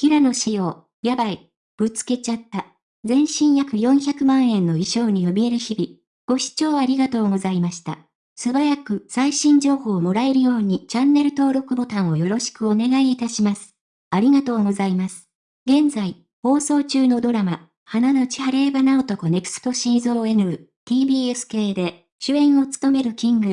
平野紫耀、やばい、ぶつけちゃった。全身約400万円の衣装に怯える日々。ご視聴ありがとうございました。素早く最新情報をもらえるようにチャンネル登録ボタンをよろしくお願いいたします。ありがとうございます。現在、放送中のドラマ、花のち晴れ花男 Next Season、TBS 系で、主演を務めるキング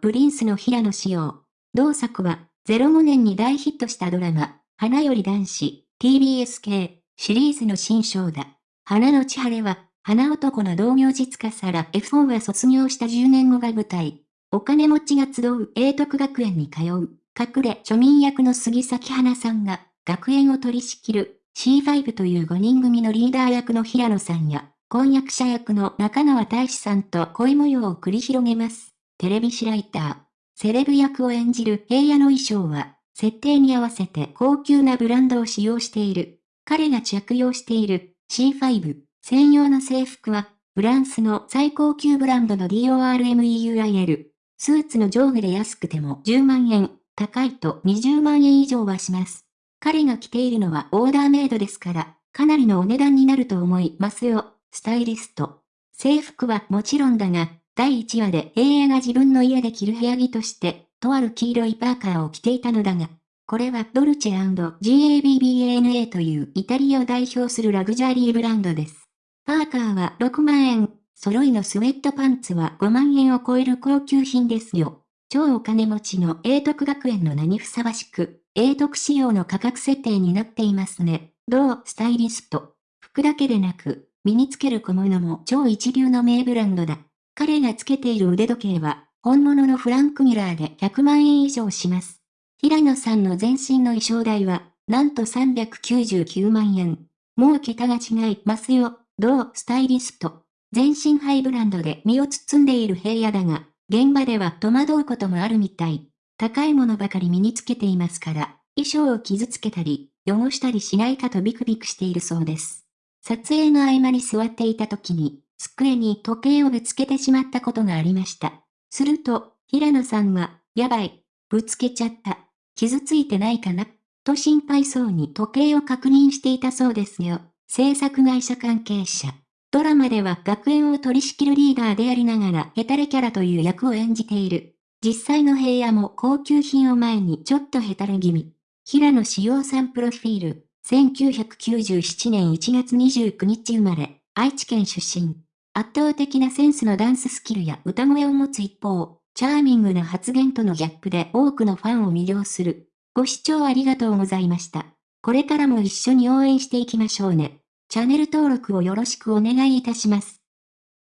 プリンスの平野紫耀。同作は、05年に大ヒットしたドラマ、花より男子、TBS 系、シリーズの新章だ。花の千晴は、花男の同業実家から F4 は卒業した10年後が舞台。お金持ちが集う英徳学園に通う、隠れ庶民役の杉咲花さんが、学園を取り仕切る C5 という5人組のリーダー役の平野さんや、婚約者役の中川大志さんと恋模様を繰り広げます。テレビ誌ライター。セレブ役を演じる平野の衣装は、設定に合わせて高級なブランドを使用している。彼が着用している C5 専用の制服は、フランスの最高級ブランドの DORMEUIL。スーツの上下で安くても10万円、高いと20万円以上はします。彼が着ているのはオーダーメイドですから、かなりのお値段になると思いますよ、スタイリスト。制服はもちろんだが、第1話で平野が自分の家で着る部屋着として、とある黄色いパーカーを着ていたのだが、これはドルチェ &GABBANA というイタリアを代表するラグジュアリーブランドです。パーカーは6万円、揃いのスウェットパンツは5万円を超える高級品ですよ。超お金持ちの英徳学園の名にふさわしく、英徳仕様の価格設定になっていますね。どうスタイリスト。服だけでなく、身につける小物も超一流の名ブランドだ。彼がつけている腕時計は、本物のフランクミラーで100万円以上します。平野さんの全身の衣装代は、なんと399万円。もう桁が違いますよ。どう？スタイリスト。全身ハイブランドで身を包んでいる平野だが、現場では戸惑うこともあるみたい。高いものばかり身につけていますから、衣装を傷つけたり、汚したりしないかとビクビクしているそうです。撮影の合間に座っていた時に、机に時計をぶつけてしまったことがありました。すると、平野さんが、やばい、ぶつけちゃった。傷ついてないかなと心配そうに時計を確認していたそうですよ。制作会社関係者。ドラマでは学園を取り仕切るリーダーでありながらヘタレキャラという役を演じている。実際の平野も高級品を前にちょっとヘタレ気味。平野志陽さんプロフィール。1997年1月29日生まれ、愛知県出身。圧倒的なセンスのダンススキルや歌声を持つ一方、チャーミングな発言とのギャップで多くのファンを魅了する。ご視聴ありがとうございました。これからも一緒に応援していきましょうね。チャンネル登録をよろしくお願いいたします。